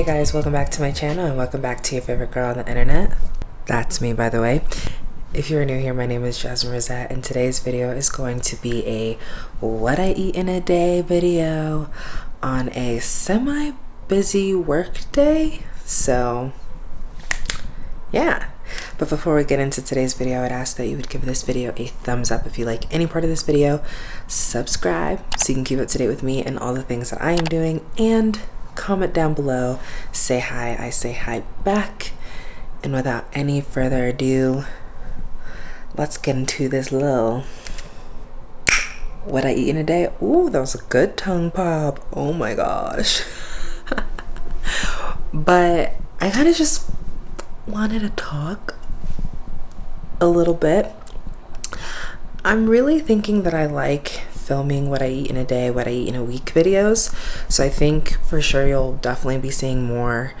Hey guys, welcome back to my channel and welcome back to your favorite girl on the internet. That's me, by the way. If you're new here, my name is Jasmine Rosette and today's video is going to be a what I eat in a day video on a semi-busy work day. So, yeah. But before we get into today's video, I'd ask that you would give this video a thumbs up if you like any part of this video, subscribe so you can keep up to date with me and all the things that I am doing, and comment down below, say hi, I say hi back. And without any further ado, let's get into this little what I eat in a day. Ooh, that was a good tongue pop. Oh my gosh. but I kind of just wanted to talk a little bit. I'm really thinking that I like filming what I eat in a day, what I eat in a week videos. So I think for sure you'll definitely be seeing more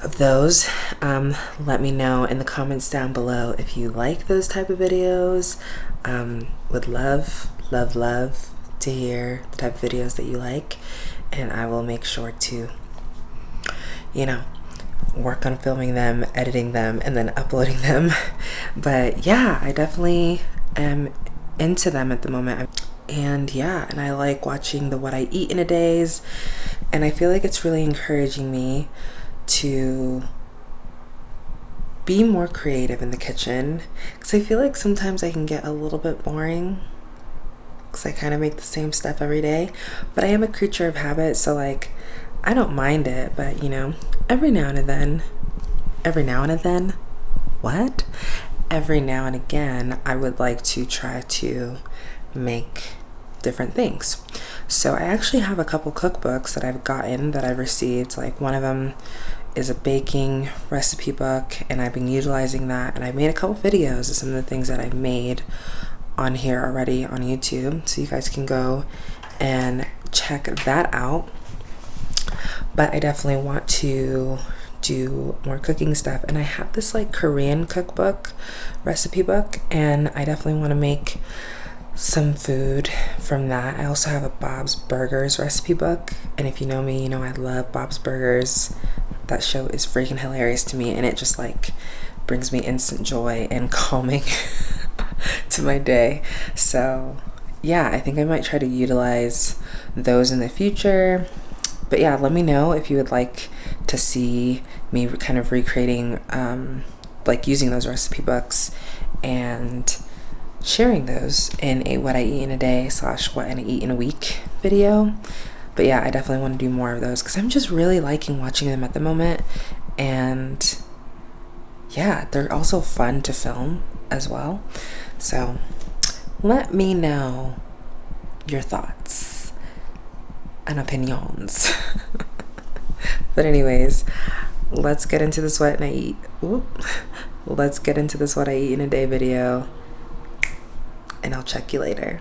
of those. Um, let me know in the comments down below if you like those type of videos. Um, would love, love, love to hear the type of videos that you like. And I will make sure to, you know, work on filming them, editing them, and then uploading them. But yeah, I definitely am into them at the moment. And yeah, and I like watching the what I eat in a days. And I feel like it's really encouraging me to be more creative in the kitchen. Because I feel like sometimes I can get a little bit boring because I kind of make the same stuff every day. But I am a creature of habit, so like I don't mind it, but you know, every now and then, every now and then, what? Every now and again, I would like to try to make different things. So I actually have a couple cookbooks that I've gotten that I've received. Like one of them is a baking recipe book and I've been utilizing that and I've made a couple videos of some of the things that I've made on here already on YouTube. So you guys can go and check that out but I definitely want to do more cooking stuff and I have this like Korean cookbook recipe book and I definitely want to make some food from that. I also have a Bob's Burgers recipe book and if you know me you know I love Bob's Burgers. That show is freaking hilarious to me and it just like brings me instant joy and calming to my day. So yeah, I think I might try to utilize those in the future but yeah, let me know if you would like to see me kind of recreating, um, like using those recipe books and sharing those in a what I eat in a day slash what I eat in a week video. But yeah, I definitely want to do more of those because I'm just really liking watching them at the moment. And yeah, they're also fun to film as well. So let me know your thoughts and opinions. but anyways, let's get into this what I eat. Whoop. Let's get into this what I eat in a day video. And I'll check you later.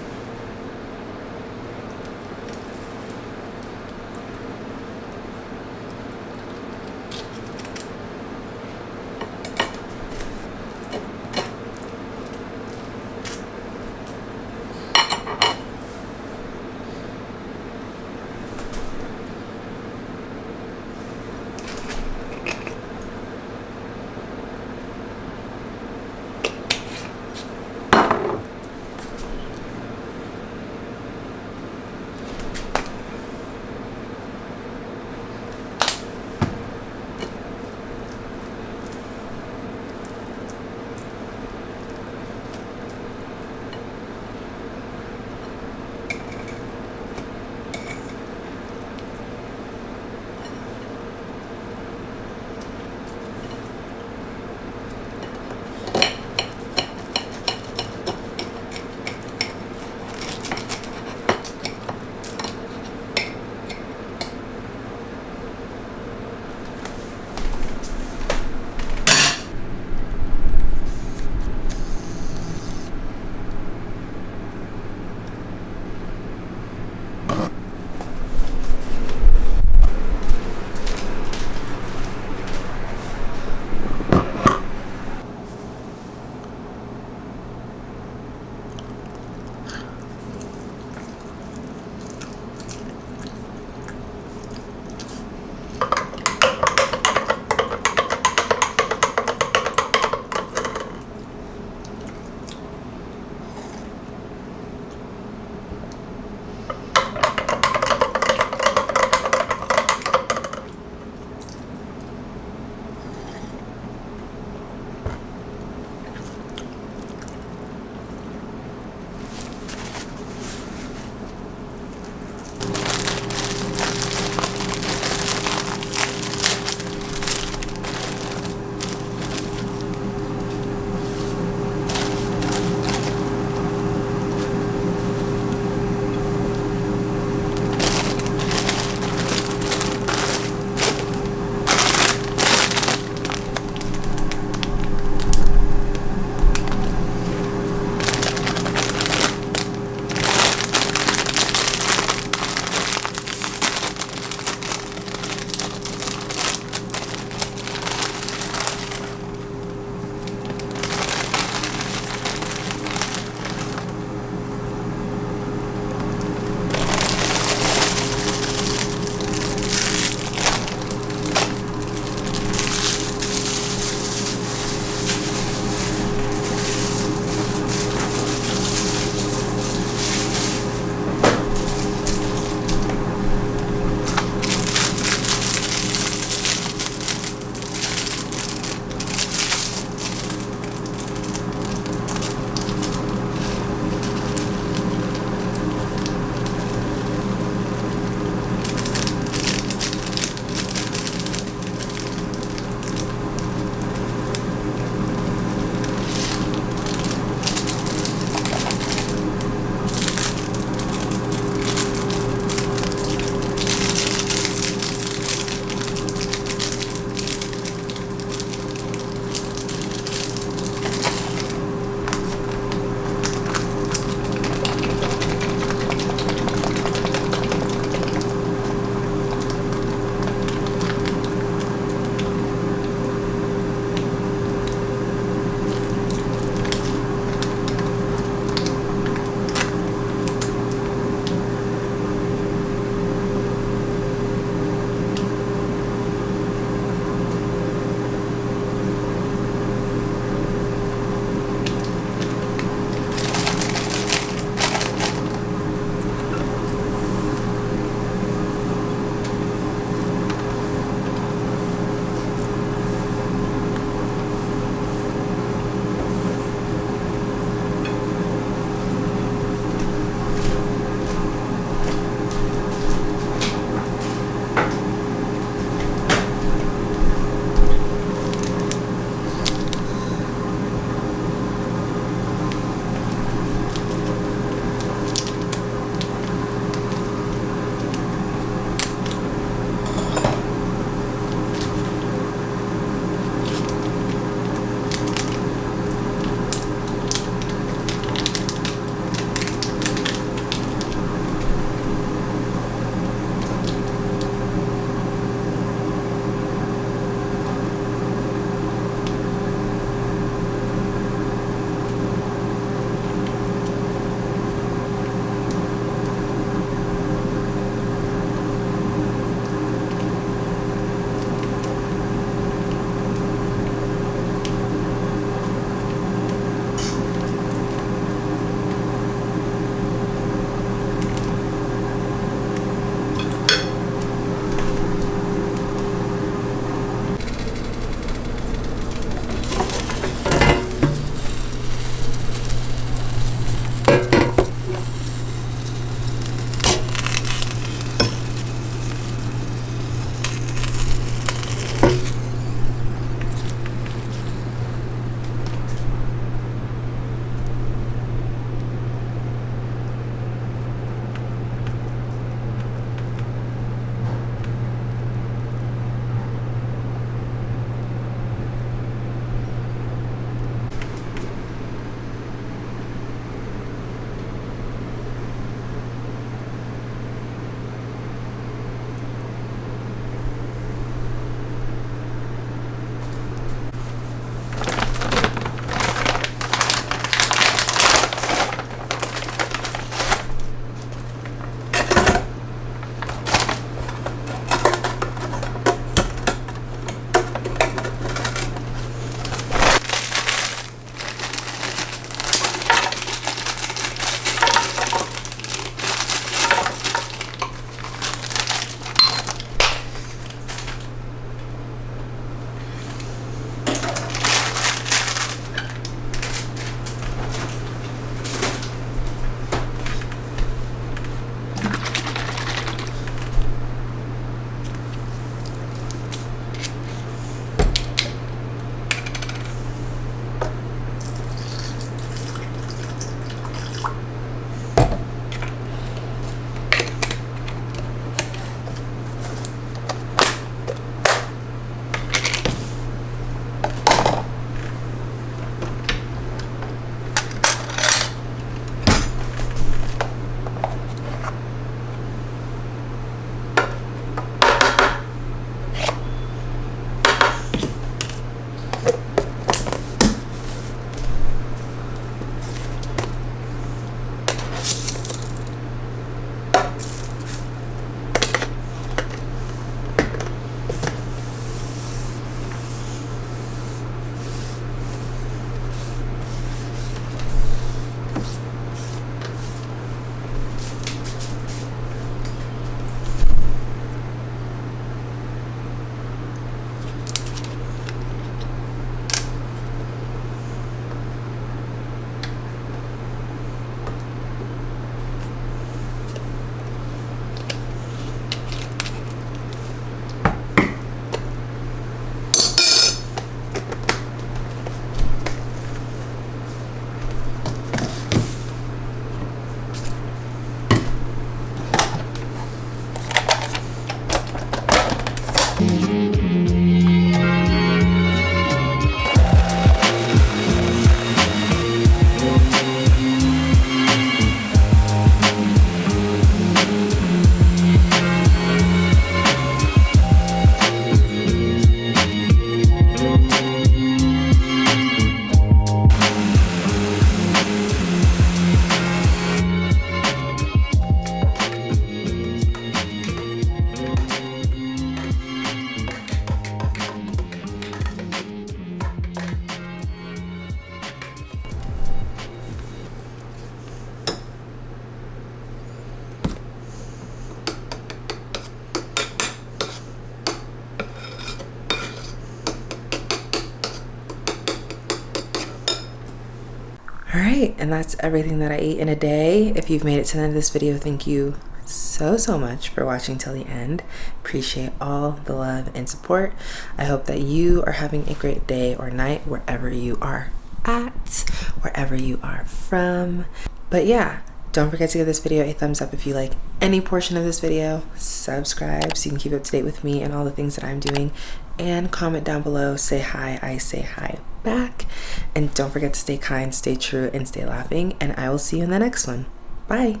And that's everything that I ate in a day. If you've made it to the end of this video, thank you so so much for watching till the end. Appreciate all the love and support. I hope that you are having a great day or night wherever you are at wherever you are from. But yeah don't forget to give this video a thumbs up if you like any portion of this video. Subscribe so you can keep up to date with me and all the things that i'm doing. And comment down below say hi i say hi back. And don't forget to stay kind stay true and stay laughing. And i will see you in the next one. Bye